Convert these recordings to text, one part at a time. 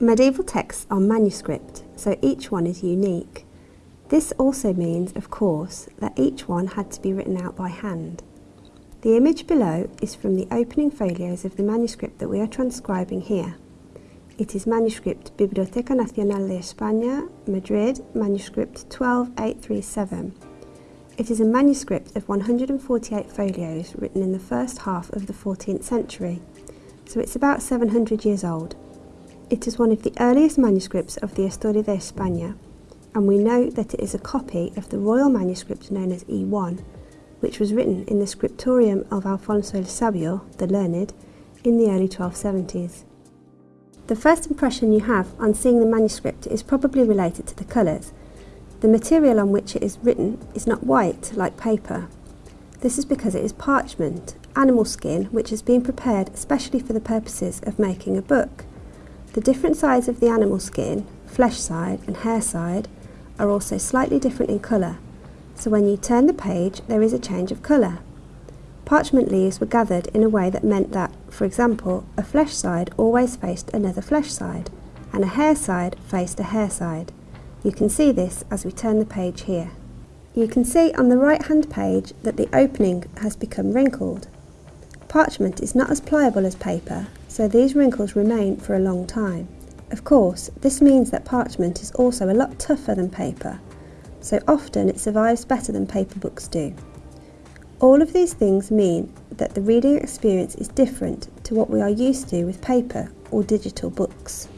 Medieval texts are manuscript, so each one is unique. This also means, of course, that each one had to be written out by hand. The image below is from the opening folios of the manuscript that we are transcribing here. It is manuscript Biblioteca Nacional de España, Madrid, manuscript 12837. It is a manuscript of 148 folios written in the first half of the 14th century, so it's about 700 years old. It is one of the earliest manuscripts of the Estoria de Espanna, and we know that it is a copy of the royal manuscript known as E1, which was written in the scriptorium of Alfonso el Sabio, the Learned, in the early 1270s. The first impression you have on seeing the manuscript is probably related to the colours. The material on which it is written is not white like paper. This is because it is parchment, animal skin, which has been prepared especially for the purposes of making a book. The different sides of the animal skin, flesh side and hair side, are also slightly different in colour, so when you turn the page there is a change of colour. Parchment leaves were gathered in a way that meant that, for example, a flesh side always faced another flesh side, and a hair side faced a hair side. You can see this as we turn the page here. You can see on the right hand page that the opening has become wrinkled. Parchment is not as pliable as paper so these wrinkles remain for a long time. Of course, this means that parchment is also a lot tougher than paper, so often it survives better than paper books do. All of these things mean that the reading experience is different to what we are used to with paper or digital books.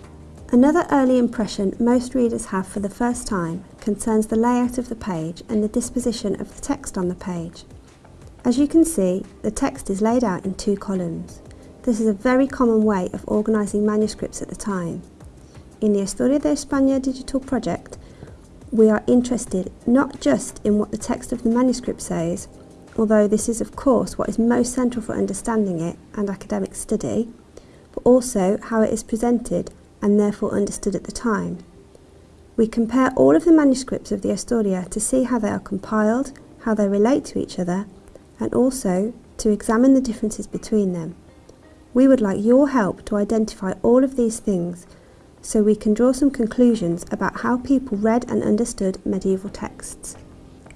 Another early impression most readers have for the first time concerns the layout of the page and the disposition of the text on the page. As you can see, the text is laid out in two columns. This is a very common way of organising manuscripts at the time. In the Estoria de Espanna digital project, we are interested not just in what the text of the manuscript says, although this is of course what is most central for understanding it and academic study, but also how it is presented and therefore understood at the time. We compare all of the manuscripts of the Estoria to see how they are compiled, how they relate to each other, and also to examine the differences between them. We would like your help to identify all of these things so we can draw some conclusions about how people read and understood medieval texts.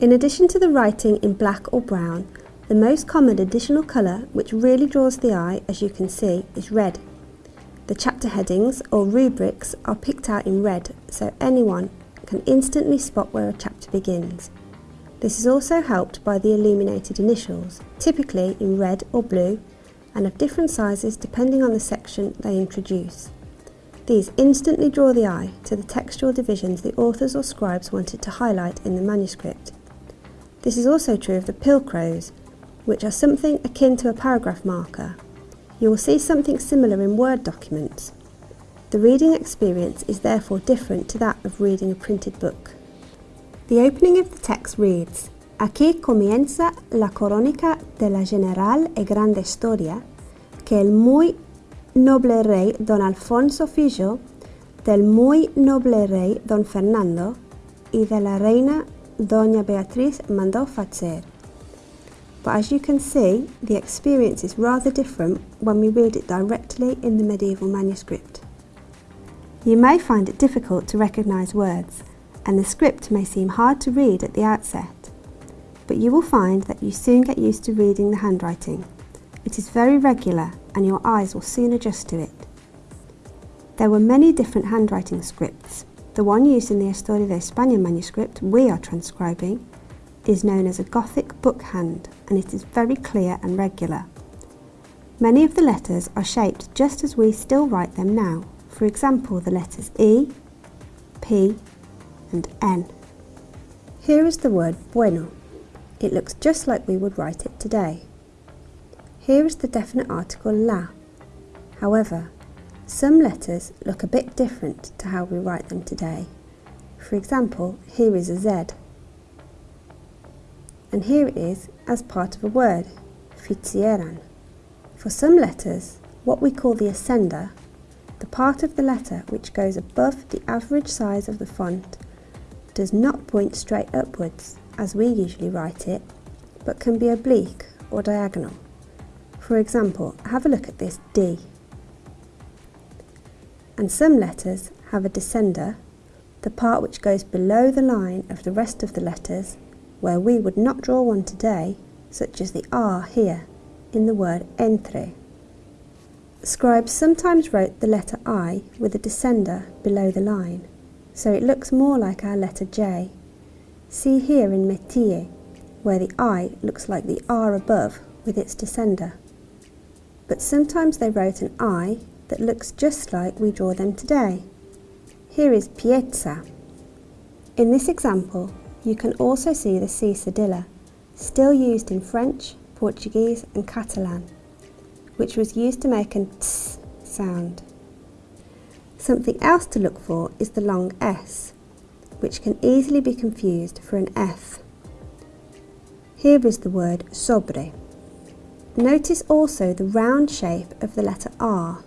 In addition to the writing in black or brown, the most common additional colour which really draws the eye, as you can see, is red. The chapter headings or rubrics are picked out in red so anyone can instantly spot where a chapter begins. This is also helped by the illuminated initials, typically in red or blue and of different sizes depending on the section they introduce. These instantly draw the eye to the textual divisions the authors or scribes wanted to highlight in the manuscript. This is also true of the pilcrows, which are something akin to a paragraph marker. You will see something similar in Word documents. The reading experience is therefore different to that of reading a printed book. The opening of the text reads, Aquí comienza la crónica de la general y grande historia que el muy noble rey don Alfonso Fillo, del muy noble rey don Fernando y de la reina doña Beatriz mandó fazer. But as you can see, the experience is rather different when we read it directly in the medieval manuscript. You may find it difficult to recognise words, and the script may seem hard to read at the outset but you will find that you soon get used to reading the handwriting. It is very regular and your eyes will soon adjust to it. There were many different handwriting scripts. The one used in the Estoria de Espanna manuscript we are transcribing is known as a Gothic book hand and it is very clear and regular. Many of the letters are shaped just as we still write them now. For example, the letters E, P and N. Here is the word bueno. It looks just like we would write it today. Here is the definite article la. However, some letters look a bit different to how we write them today. For example, here is a Z. And here it is as part of a word, fizieran. For some letters, what we call the ascender, the part of the letter which goes above the average size of the font, does not point straight upwards as we usually write it, but can be oblique or diagonal. For example, have a look at this D. and some letters have a descender, the part which goes below the line of the rest of the letters, where we would not draw one today, such as the R here, in the word entre. Scribes sometimes wrote the letter I with a descender below the line, so it looks more like our letter J. See here in métier, where the I looks like the R above with its descender. But sometimes they wrote an I that looks just like we draw them today. Here is piezza. In this example, you can also see the C cedilla, still used in French, Portuguese and Catalan, which was used to make an ts sound. Something else to look for is the long S, which can easily be confused for an F. Here is the word sobre. Notice also the round shape of the letter R,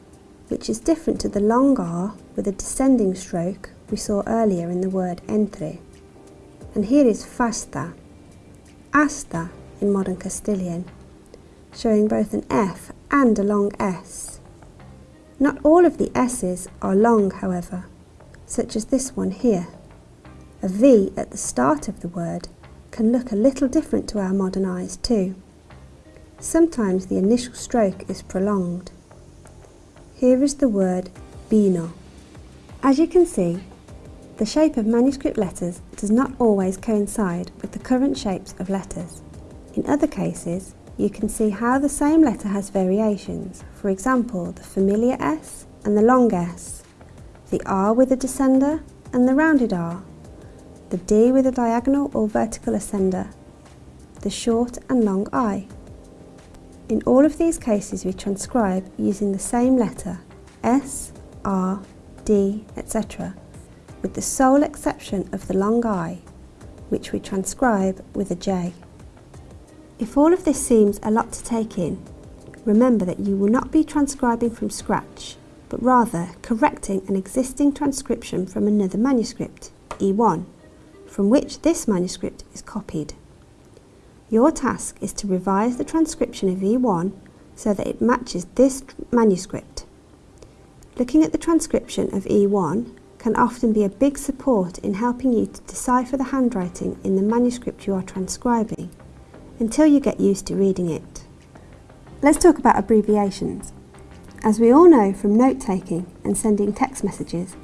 which is different to the long R with a descending stroke we saw earlier in the word entre. And here is fasta, hasta in modern Castilian, showing both an F and a long S. Not all of the S's are long, however, such as this one here. A V at the start of the word can look a little different to our modern eyes too. Sometimes the initial stroke is prolonged. Here is the word vino. As you can see, the shape of manuscript letters does not always coincide with the current shapes of letters. In other cases, you can see how the same letter has variations, for example the familiar S and the long S, the R with a descender and the rounded R, the D with a diagonal or vertical ascender, the short and long I. In all of these cases we transcribe using the same letter, S, R, D, etc., with the sole exception of the long I, which we transcribe with a J. If all of this seems a lot to take in, remember that you will not be transcribing from scratch, but rather correcting an existing transcription from another manuscript, E1, from which this manuscript is copied. Your task is to revise the transcription of E1 so that it matches this manuscript. Looking at the transcription of E1 can often be a big support in helping you to decipher the handwriting in the manuscript you are transcribing until you get used to reading it. Let's talk about abbreviations. As we all know from note-taking and sending text messages,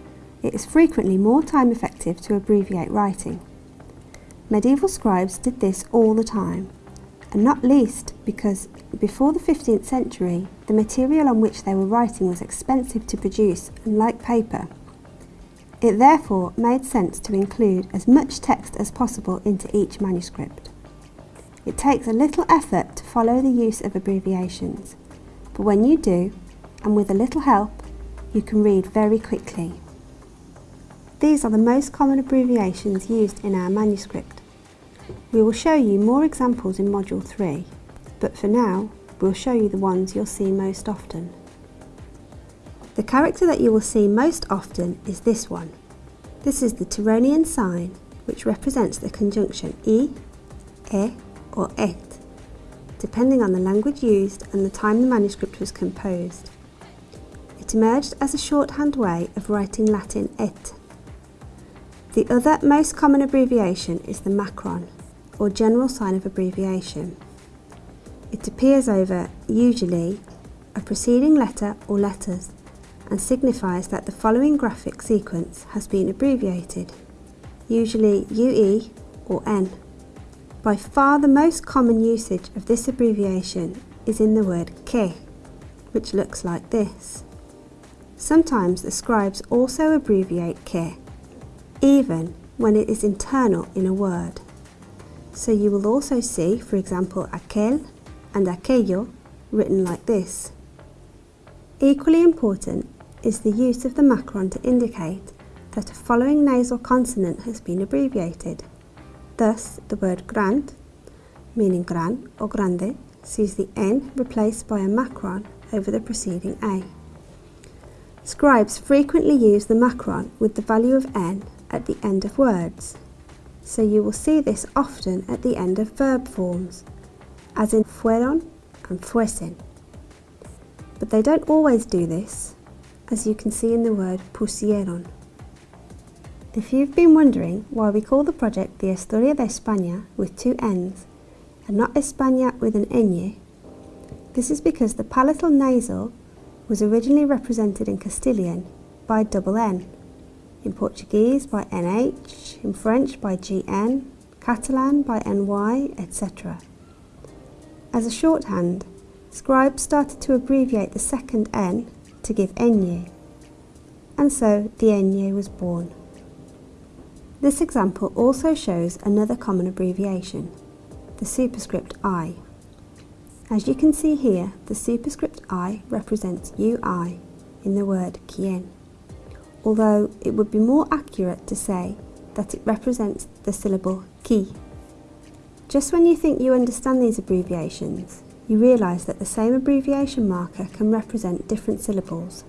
it is frequently more time effective to abbreviate writing. Medieval scribes did this all the time, and not least because before the 15th century, the material on which they were writing was expensive to produce and like paper. It therefore made sense to include as much text as possible into each manuscript. It takes a little effort to follow the use of abbreviations, but when you do, and with a little help, you can read very quickly. These are the most common abbreviations used in our manuscript. We will show you more examples in Module 3, but for now, we'll show you the ones you'll see most often. The character that you will see most often is this one. This is the Tironian sign, which represents the conjunction e, e or et, depending on the language used and the time the manuscript was composed. It emerged as a shorthand way of writing Latin et. The other most common abbreviation is the macron, or general sign of abbreviation. It appears over, usually, a preceding letter or letters and signifies that the following graphic sequence has been abbreviated, usually UE or N. By far the most common usage of this abbreviation is in the word que, which looks like this. Sometimes the scribes also abbreviate que, even when it is internal in a word. So you will also see, for example, aquel and aquello written like this. Equally important is the use of the macron to indicate that a following nasal consonant has been abbreviated. Thus, the word grand, meaning gran or grande, sees the N replaced by a macron over the preceding A. Scribes frequently use the macron with the value of N at the end of words so you will see this often at the end of verb forms, as in fueron and fuesen. But they don't always do this, as you can see in the word pusieron. If you've been wondering why we call the project the Estoria de Espanna with two N's and not España with an ñ, this is because the palatal nasal was originally represented in Castilian by double N, in Portuguese by NH, in French by GN, Catalan by NY, etc. As a shorthand, scribes started to abbreviate the second N to give ñ, and so the ñ was born. This example also shows another common abbreviation, the superscript I. As you can see here, the superscript I represents UI in the word quien, although it would be more accurate to say that it represents the syllable ki. Just when you think you understand these abbreviations, you realise that the same abbreviation marker can represent different syllables.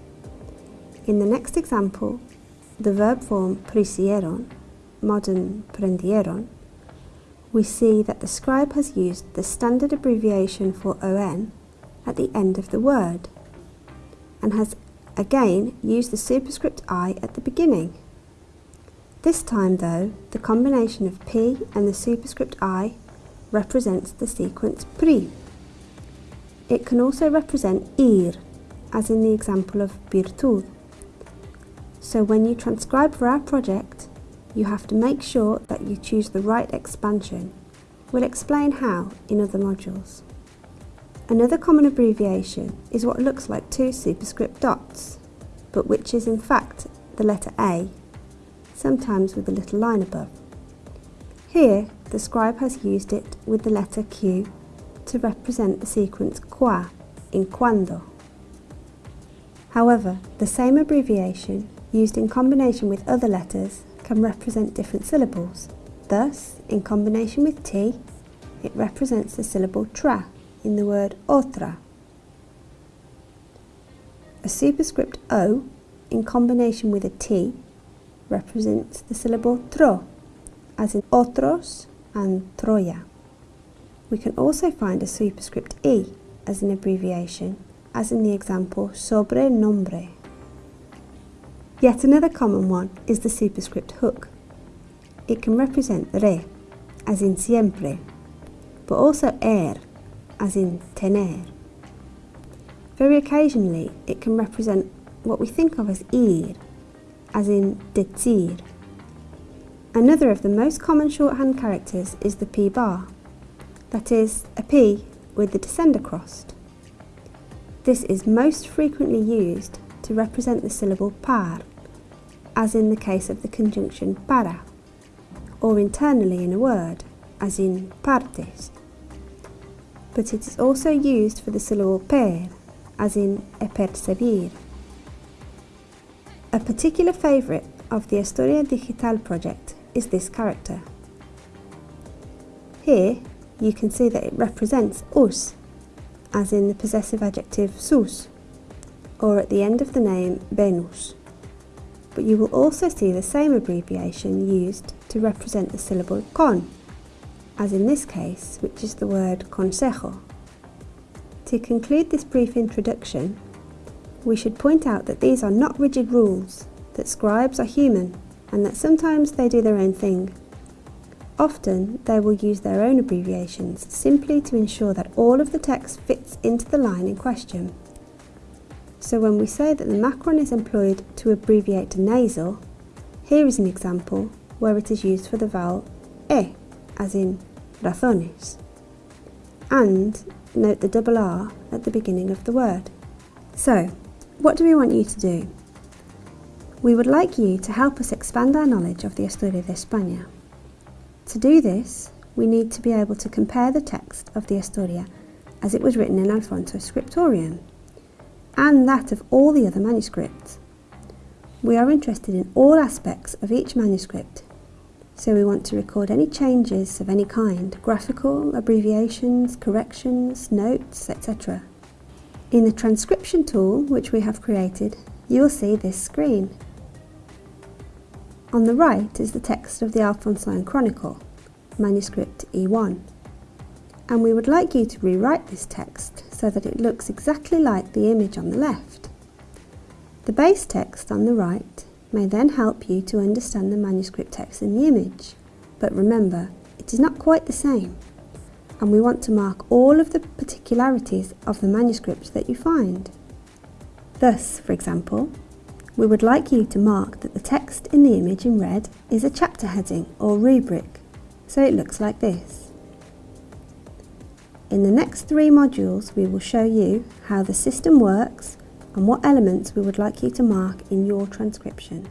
In the next example, the verb form prisieron, modern prendieron, we see that the scribe has used the standard abbreviation for on at the end of the word and has again use the superscript i at the beginning. This time though, the combination of p and the superscript i represents the sequence pri. It can also represent ir, as in the example of virtud. So when you transcribe for our project, you have to make sure that you choose the right expansion. We'll explain how in other modules. Another common abbreviation is what looks like two superscript dots, but which is in fact the letter A, sometimes with a little line above. Here, the scribe has used it with the letter Q to represent the sequence qua in cuando. However, the same abbreviation, used in combination with other letters, can represent different syllables. Thus, in combination with T, it represents the syllable tra in the word otra. A superscript O, in combination with a T, represents the syllable tro, as in otros and Troya. We can also find a superscript E as an abbreviation, as in the example sobre nombre. Yet another common one is the superscript hook. It can represent re, as in siempre, but also er, as in tener. Very occasionally, it can represent what we think of as ir, as in decir. Another of the most common shorthand characters is the P bar, that is, a P with the descender crossed. This is most frequently used to represent the syllable par, as in the case of the conjunction para, or internally in a word, as in partes. But it is also used for the syllable per, as in epercebir. A particular favourite of the Estoria Digital project is this character. Here you can see that it represents us, as in the possessive adjective sus, or at the end of the name Venus but you will also see the same abbreviation used to represent the syllable con, as in this case, which is the word consejo. To conclude this brief introduction, we should point out that these are not rigid rules, that scribes are human, and that sometimes they do their own thing. Often, they will use their own abbreviations simply to ensure that all of the text fits into the line in question. So when we say that the macron is employed to abbreviate a nasal, here is an example where it is used for the vowel e, as in razones. And note the double R at the beginning of the word. So, what do we want you to do? We would like you to help us expand our knowledge of the Estoria de Espanna. To do this, we need to be able to compare the text of the Estoria as it was written in Alfonso Scriptorium and that of all the other manuscripts. We are interested in all aspects of each manuscript, so we want to record any changes of any kind, graphical, abbreviations, corrections, notes, etc. In the transcription tool which we have created, you will see this screen. On the right is the text of the Alphonsine Chronicle, manuscript E1 and we would like you to rewrite this text so that it looks exactly like the image on the left. The base text on the right may then help you to understand the manuscript text in the image. But remember, it is not quite the same, and we want to mark all of the particularities of the manuscript that you find. Thus, for example, we would like you to mark that the text in the image in red is a chapter heading or rubric, so it looks like this. In the next three modules we will show you how the system works and what elements we would like you to mark in your transcription.